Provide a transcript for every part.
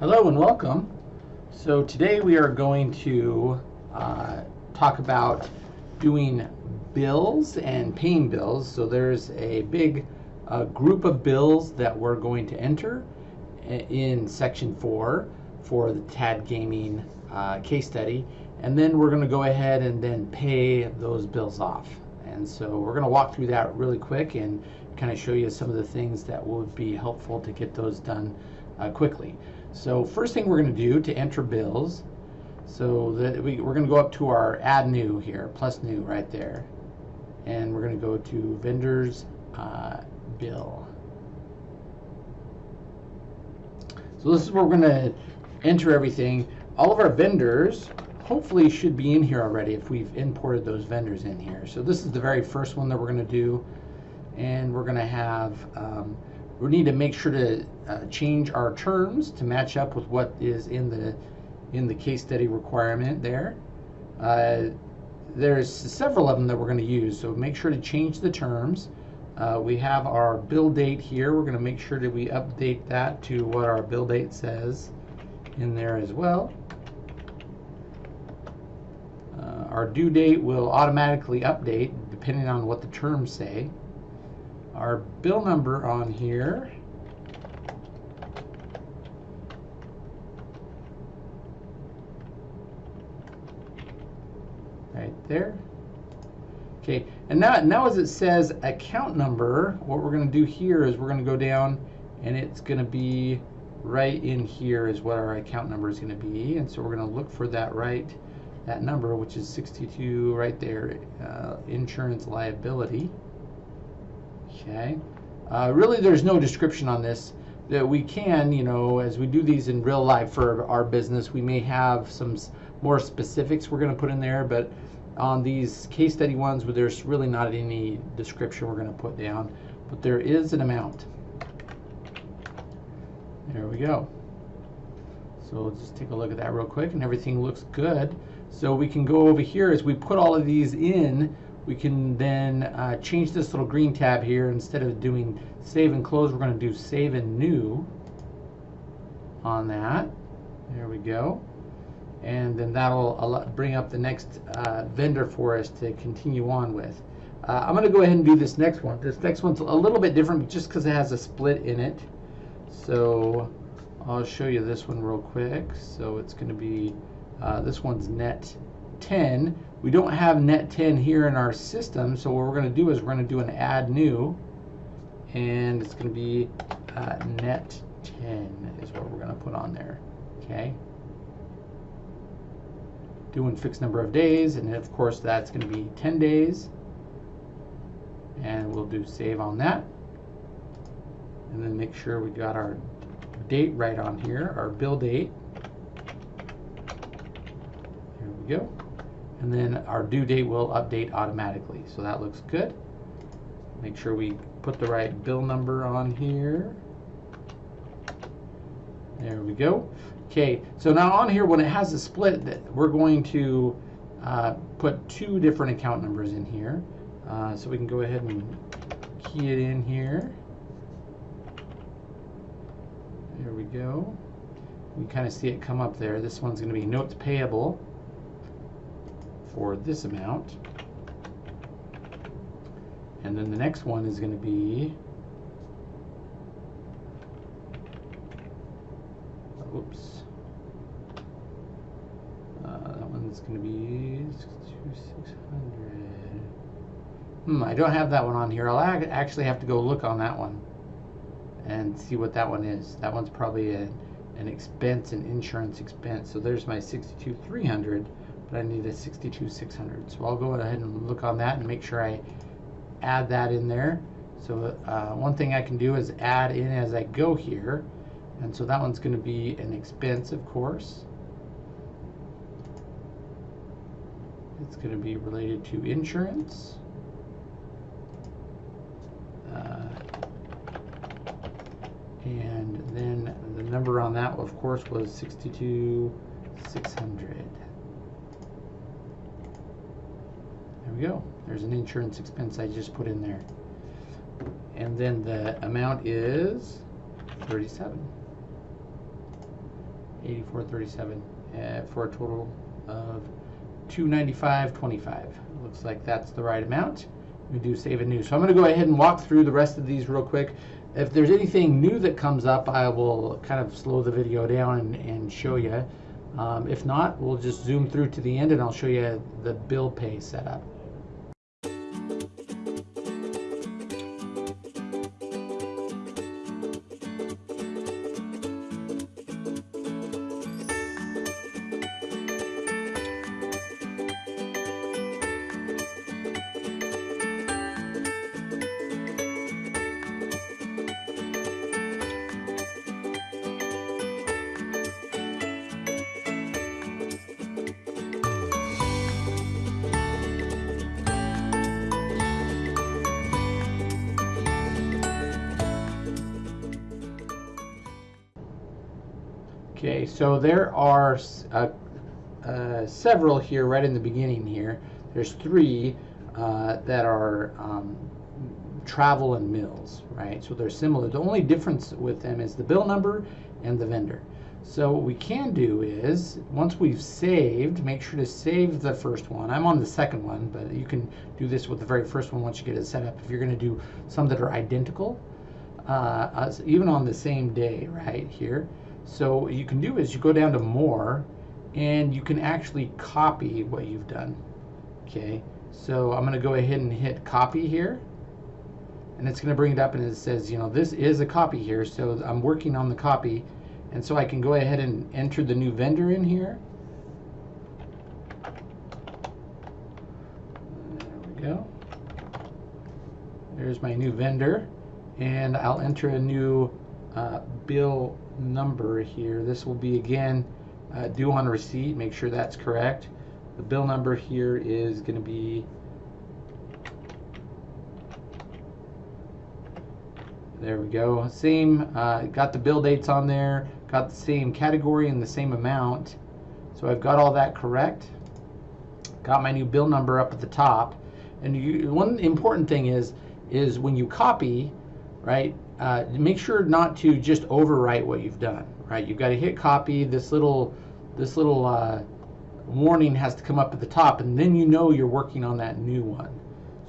Hello and welcome. So today we are going to uh, talk about doing bills and paying bills. So there's a big uh, group of bills that we're going to enter in section four for the TAD Gaming uh, case study. And then we're going to go ahead and then pay those bills off. And so we're going to walk through that really quick and kind of show you some of the things that would be helpful to get those done uh, quickly. So first thing we're going to do to enter bills, so that we, we're going to go up to our add new here, plus new right there. And we're going to go to vendors uh, bill. So this is where we're going to enter everything. All of our vendors hopefully should be in here already if we've imported those vendors in here. So this is the very first one that we're going to do. And we're going to have um, we need to make sure to uh, change our terms to match up with what is in the in the case study requirement there. Uh, there's several of them that we're going to use, so make sure to change the terms. Uh, we have our bill date here. We're going to make sure that we update that to what our bill date says in there as well. Uh, our due date will automatically update depending on what the terms say our bill number on here. Right there. Okay, and now, now as it says account number, what we're going to do here is we're going to go down and it's going to be right in here is what our account number is going to be. And so we're going to look for that right, that number, which is 62 right there, uh, insurance liability. Okay. Uh, really, there's no description on this. That we can, you know, as we do these in real life for our business, we may have some more specifics we're going to put in there, but on these case study ones where there's really not any description we're going to put down, but there is an amount. There we go. So let's just take a look at that real quick and everything looks good. So we can go over here as we put all of these in, we can then uh, change this little green tab here. Instead of doing save and close, we're going to do save and new on that. There we go. And then that'll bring up the next uh, vendor for us to continue on with. Uh, I'm going to go ahead and do this next one. This next one's a little bit different just because it has a split in it. So I'll show you this one real quick. So it's going to be, uh, this one's net 10. We don't have net 10 here in our system, so what we're going to do is we're going to do an add new, and it's going to be uh, net 10 is what we're going to put on there. Okay. Doing fixed number of days, and of course that's going to be 10 days. And we'll do save on that. And then make sure we got our date right on here, our bill date. Here we go and then our due date will update automatically. So that looks good. Make sure we put the right bill number on here. There we go. Okay, so now on here, when it has a split, that we're going to uh, put two different account numbers in here. Uh, so we can go ahead and key it in here. There we go. We kind of see it come up there. This one's going to be notes payable for this amount. And then the next one is going to be, oops, uh, that one's going to be 600. Hmm, I don't have that one on here. I'll actually have to go look on that one and see what that one is. That one's probably a, an expense, an insurance expense. So there's my 62300 but I need a 62600. So I'll go ahead and look on that and make sure I add that in there. So uh, one thing I can do is add in as I go here. And so that one's going to be an expense, of course. It's going to be related to insurance. Uh, and then the number on that, of course, was 62600. We go. There's an insurance expense I just put in there. And then the amount is 37. 8437 uh, for a total of 295.25. Looks like that's the right amount. We do save and new. So I'm going to go ahead and walk through the rest of these real quick. If there's anything new that comes up, I will kind of slow the video down and, and show you. Um, if not, we'll just zoom through to the end and I'll show you the bill pay setup. Okay, so there are uh, uh, several here right in the beginning here. There's three uh, that are um, travel and meals, right? So they're similar. The only difference with them is the bill number and the vendor. So what we can do is, once we've saved, make sure to save the first one. I'm on the second one, but you can do this with the very first one once you get it set up. If you're going to do some that are identical, uh, even on the same day, right here, so what you can do is you go down to more and you can actually copy what you've done. Okay, so I'm going to go ahead and hit copy here. And it's going to bring it up and it says, you know, this is a copy here. So I'm working on the copy. And so I can go ahead and enter the new vendor in here. There we go. There's my new vendor. And I'll enter a new uh, bill number here. This will be again uh, due on receipt. Make sure that's correct. The bill number here is going to be there we go. Same, uh, got the bill dates on there, got the same category and the same amount. So I've got all that correct. Got my new bill number up at the top. And you, one important thing is, is when you copy, right, uh, make sure not to just overwrite what you've done, right? You've got to hit copy. This little, this little uh, warning has to come up at the top, and then you know you're working on that new one.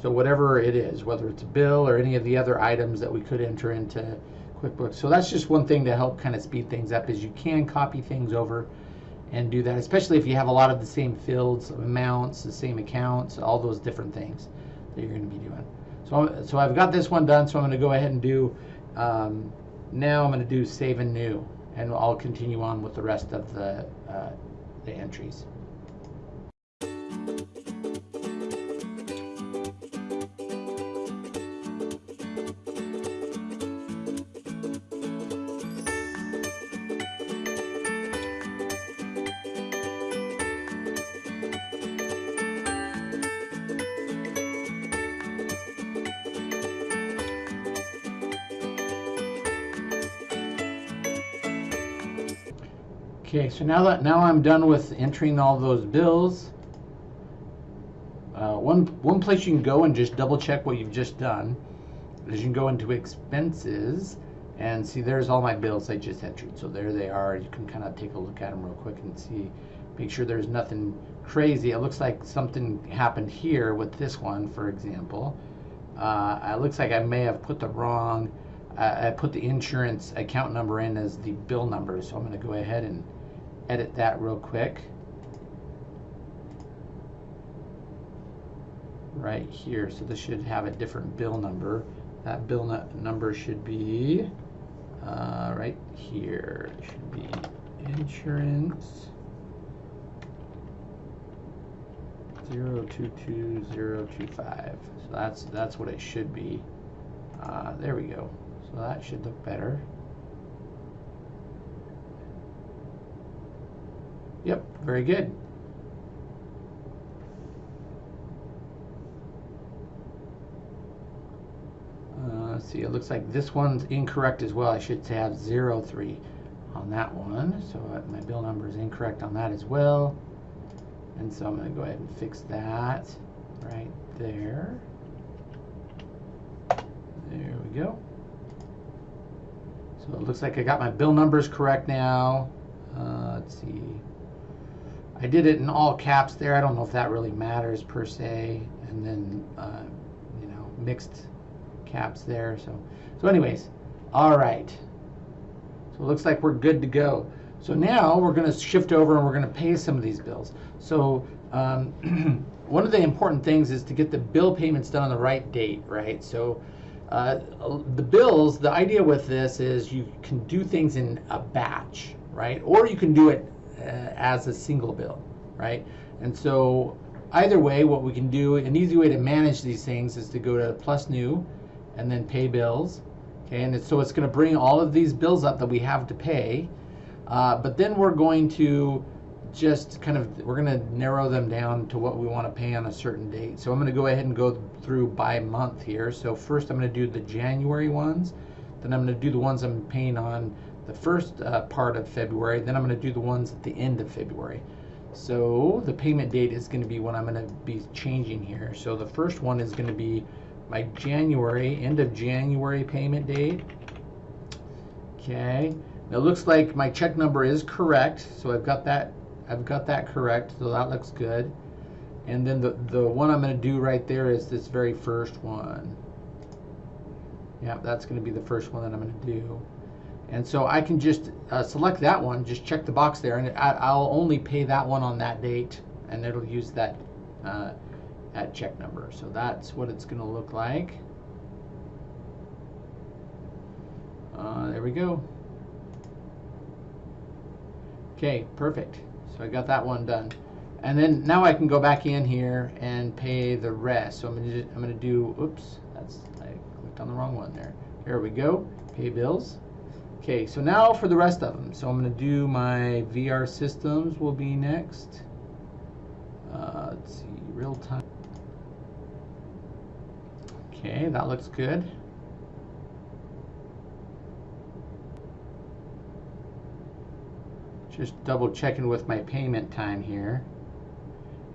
So whatever it is, whether it's a bill or any of the other items that we could enter into QuickBooks. So that's just one thing to help kind of speed things up is you can copy things over and do that, especially if you have a lot of the same fields, amounts, the same accounts, all those different things that you're going to be doing. So, so I've got this one done, so I'm going to go ahead and do um, now I'm going to do save and new, and I'll continue on with the rest of the, uh, the entries. Okay, so now that now I'm done with entering all those bills, uh, one one place you can go and just double check what you've just done is you can go into expenses and see there's all my bills I just entered. So there they are. You can kind of take a look at them real quick and see, make sure there's nothing crazy. It looks like something happened here with this one, for example. Uh, it looks like I may have put the wrong, I put the insurance account number in as the bill number. So I'm going to go ahead and edit that real quick. Right here, so this should have a different bill number. That bill number should be uh, right here. It should be insurance zero two two zero two five. So that's that's what it should be. Uh, there we go. So that should look better. Very good. Uh, let's see, it looks like this one's incorrect as well. I should have 03 on that one. So my bill number is incorrect on that as well. And so I'm going to go ahead and fix that right there. There we go. So it looks like I got my bill numbers correct now. Uh, let's see. I did it in all caps there. I don't know if that really matters per se. And then, uh, you know, mixed caps there. So, so anyways, all right. So it looks like we're good to go. So now we're going to shift over and we're going to pay some of these bills. So um, one of the important things is to get the bill payments done on the right date, right? So uh, the bills, the idea with this is you can do things in a batch, right? Or you can do it as a single bill, right? And so either way, what we can do, an easy way to manage these things is to go to plus new and then pay bills. Okay, and it's, so it's going to bring all of these bills up that we have to pay. Uh, but then we're going to just kind of, we're going to narrow them down to what we want to pay on a certain date. So I'm going to go ahead and go through by month here. So first I'm going to do the January ones. Then I'm going to do the ones I'm paying on the first uh, part of February. Then I'm going to do the ones at the end of February. So the payment date is going to be what I'm going to be changing here. So the first one is going to be my January, end of January payment date. Okay. Now It looks like my check number is correct, so I've got that I've got that correct, so that looks good. And then the, the one I'm going to do right there is this very first one. Yeah, that's going to be the first one that I'm going to do. And so I can just uh, select that one, just check the box there, and I, will only pay that one on that date, and it'll use that, uh, that check number. So that's what it's going to look like. Uh, there we go. Okay, perfect. So I got that one done. And then now I can go back in here and pay the rest. So I'm I'm gonna do oops, that's I clicked on the wrong one there. Here we go. Pay bills. Okay, so now for the rest of them. So I'm gonna do my VR systems will be next. Uh, let's see, real time. Okay, that looks good. Just double checking with my payment time here.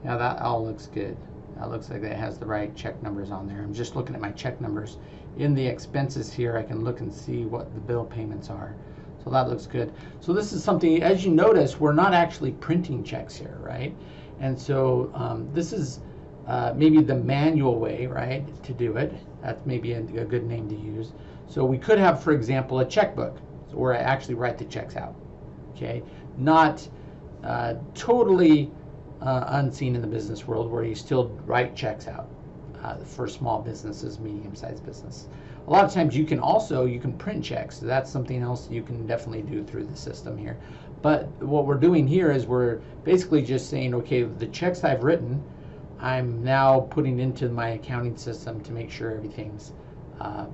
Yeah, that all looks good. That looks like that has the right check numbers on there. I'm just looking at my check numbers. In the expenses here, I can look and see what the bill payments are. So that looks good. So this is something, as you notice, we're not actually printing checks here, right? And so um, this is uh, maybe the manual way, right, to do it. That's maybe a, a good name to use. So we could have, for example, a checkbook where I actually write the checks out. Okay, not uh, totally uh, unseen in the business world where you still write checks out uh, for small businesses, medium-sized business. A lot of times you can also, you can print checks. That's something else you can definitely do through the system here. But what we're doing here is we're basically just saying, okay, the checks I've written, I'm now putting into my accounting system to make sure everything's uh,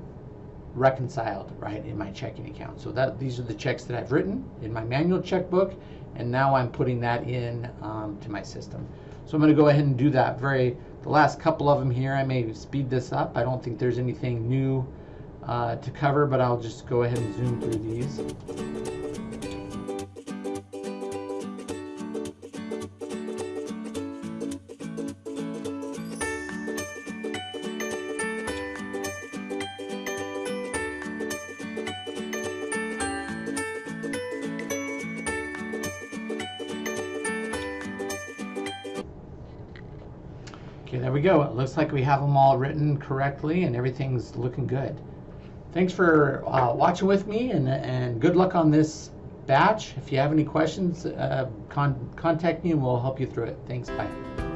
reconciled right in my checking account. So that these are the checks that I've written in my manual checkbook, and now I'm putting that in um, to my system. So I'm going to go ahead and do that. Very the last couple of them here, I may speed this up. I don't think there's anything new uh, to cover, but I'll just go ahead and zoom through these. Okay, there we go. It looks like we have them all written correctly and everything's looking good. Thanks for uh, watching with me and, and good luck on this batch. If you have any questions, uh, con contact me and we'll help you through it. Thanks, bye.